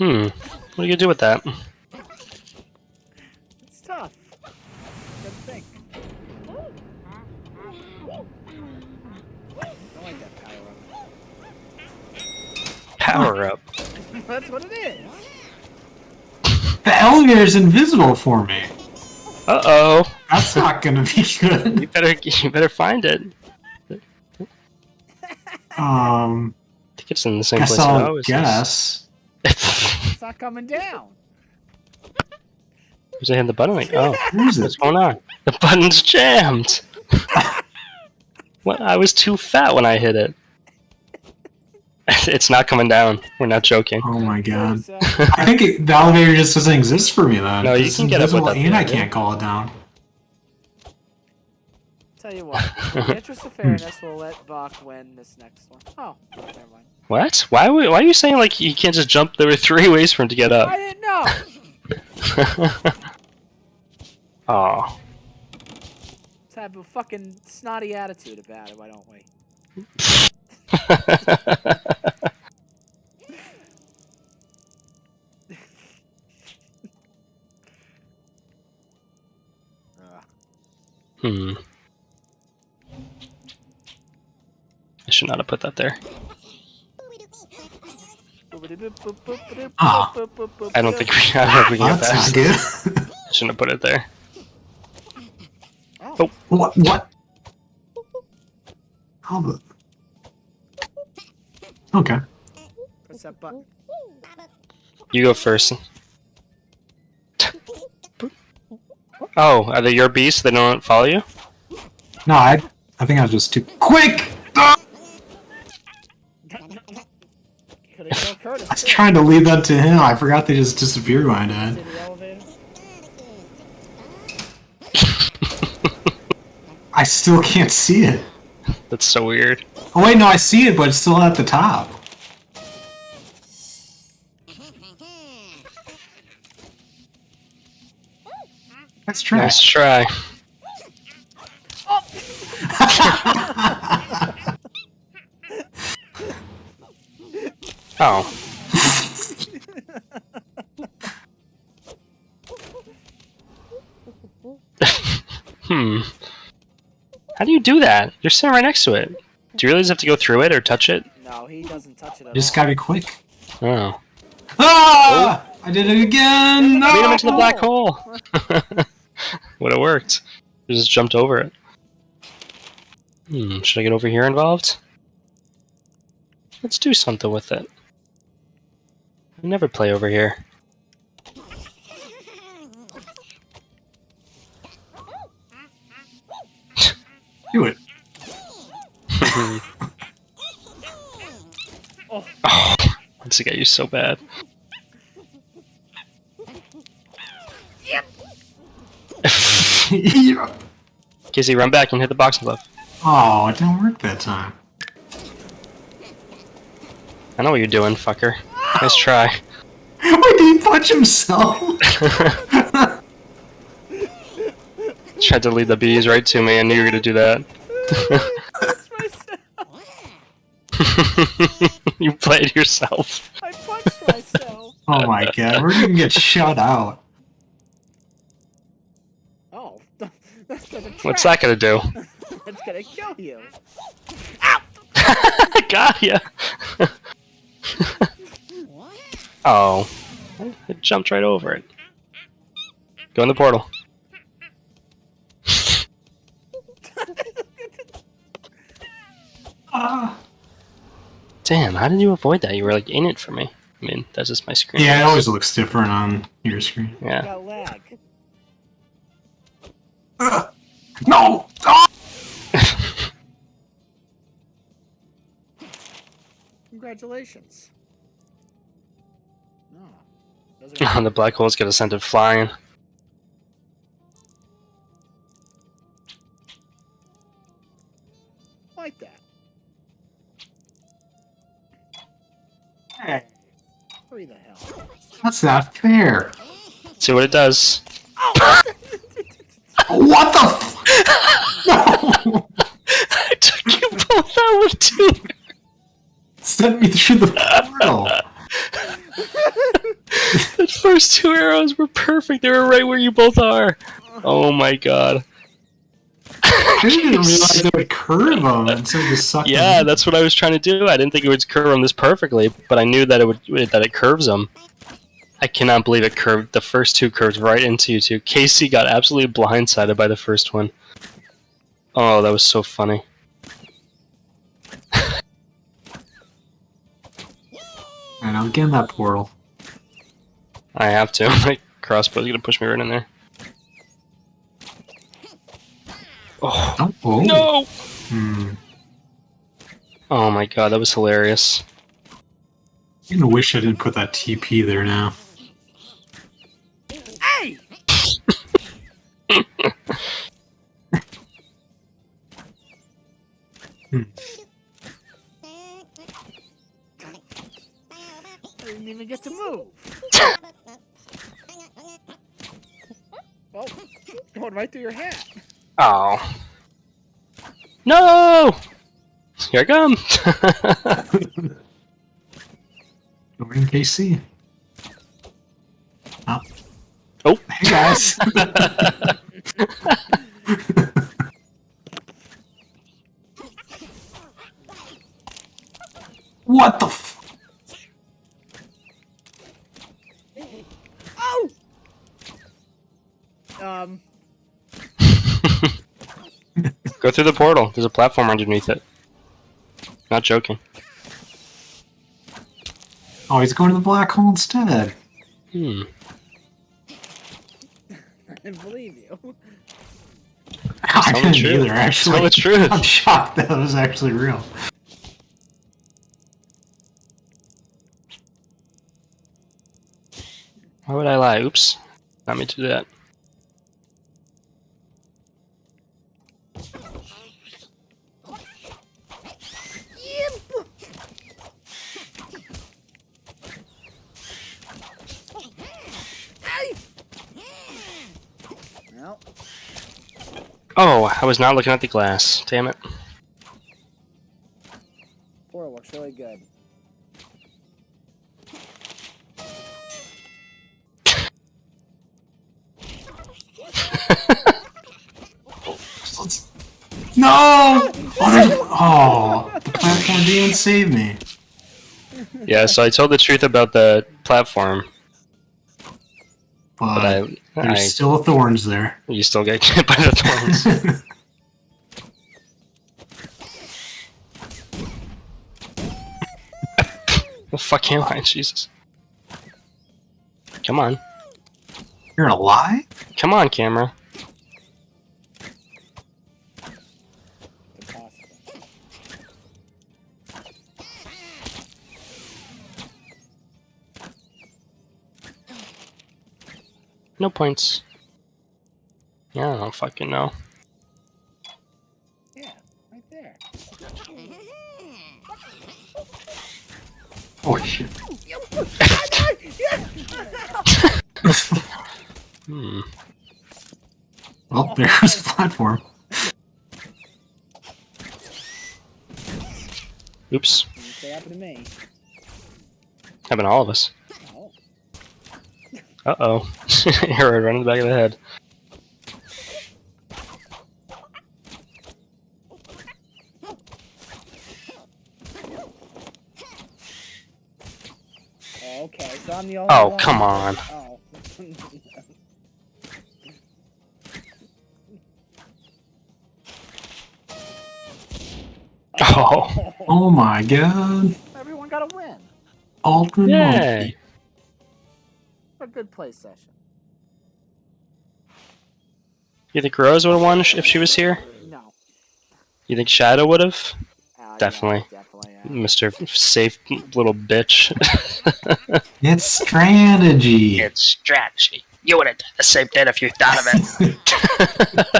Hmm. What are you gonna do with that? It's tough. Gotta think. I like that power up. Power up. That's what it is. The elevator's invisible for me. Uh oh. That's not gonna be good. You better you better find it. Um, I think it's in the same guess place it I'll always guess. is. It's not coming down. Was I hitting the button? Like, oh, Where's it? what's going on? The button's jammed. what? I was too fat when I hit it. It's not coming down. We're not joking. Oh my god. I think it, the elevator just doesn't exist for me then. No, you It's can get up invisible without and the I can't call it down. tell you what. In the interest of fairness, we'll let Bach win this next one. Oh, never mind. What? Why? Why are you saying like you can't just jump? There were three ways for him to get up. I didn't know. oh. Let's have a fucking snotty attitude about it. Why don't we? Hmm. I should not have put that there. Ah. I don't think we. I don't think we can get That's good. I shouldn't have put it there. Oh. what? What? How the? Okay. Press that button. You go first. Oh, are they your beasts? They don't follow you? No, I. I think I was just too quick. Trying to lead that to him. I forgot they just disappeared when I died. I still can't see it. That's so weird. Oh wait, no, I see it, but it's still at the top. Let's try. Nice try. Oh. How do you do that? You're sitting right next to it. Do you really just have to go through it or touch it? No, he doesn't touch it at Just all. gotta be quick. Oh. Ah! I did it again. No! Beat him into the black hole. Would have worked. You just jumped over it. Hmm, should I get over here involved? Let's do something with it. I never play over here. Do it. Oh. Oh, once get you so bad. Yep. Casey, run back and hit the boxing glove. Oh, it didn't work that time. I know what you're doing, fucker. Nice try. Wait, did he punch himself? Tried to lead the bees right to me. I knew you were gonna do that. You played yourself. I punched myself. oh my god, we're gonna get shut out. Oh, that's gonna. What's that gonna do? That's gonna kill you. Ow! Got ya. oh, it jumped right over it. Go in the portal. Damn, how did you avoid that? You were like in it for me. I mean, that's just my screen. Yeah, it always looks different on your screen. Yeah. Lag. Ugh. No! Ah! Congratulations. No. The black hole's gonna send it flying. like that. Hey, Hurry the hell. that's not fair. Let's See what it does. What the f- No! I took you both out with two. Sent me through the portal. the first two arrows were perfect. They were right where you both are. Oh my god. I didn't even realize it would curve them instead of just suck Yeah, that's what I was trying to do. I didn't think it would curve them this perfectly, but I knew that it would that it curves them. I cannot believe it curved the first two curves right into you two. Casey got absolutely blindsided by the first one. Oh, that was so funny. And I'll get in that portal. I have to. My crossbow's gonna push me right in there. Oh Oh, no! Hmm. Oh my god, that was hilarious. I'm gonna wish I didn't put that TP there now. Hey! I didn't even get to move. Oh, going right through your hat. Oh. No! Here I come! Over in KC. Oh. Oh. Hey guys. what the f- Oh! Um, Go through the portal. There's a platform underneath it. Not joking. Oh, he's going to the black hole instead. Hmm. I didn't believe you. I Tell didn't truth. either, actually. Tell the truth. I'm shocked that was actually real. Why would I lie? Oops. Not me to do that. Oh, I was not looking at the glass. Damn it. portal looks really good. No! Oh, oh, the platform didn't even save me. Yeah, so I told the truth about the platform, But, but I, there's I still thorns there. you still get hit by the thorns. the fuck am I? Jesus. Come on. You're gonna lie? Come on, camera. No points. Yeah, I don't fucking know. Yeah, right there. Oh shit. Hmm. Well, there's the platform. Oops. That happened to me. Happened to all of us. Oh. Uh oh. Arrow right in the back of the head. Okay, so I'm the only Oh, one. come on. Oh. Oh. Oh my god. Everyone got a win. Altman Yay. monkey. A good play session. You think Rose would have won if she was here? No. You think Shadow would have? Uh, yeah, Definitely. definitely. yeah. Mr. Safe little bitch. It's strategy. it's strategy. You would have done the same thing if you thought of it.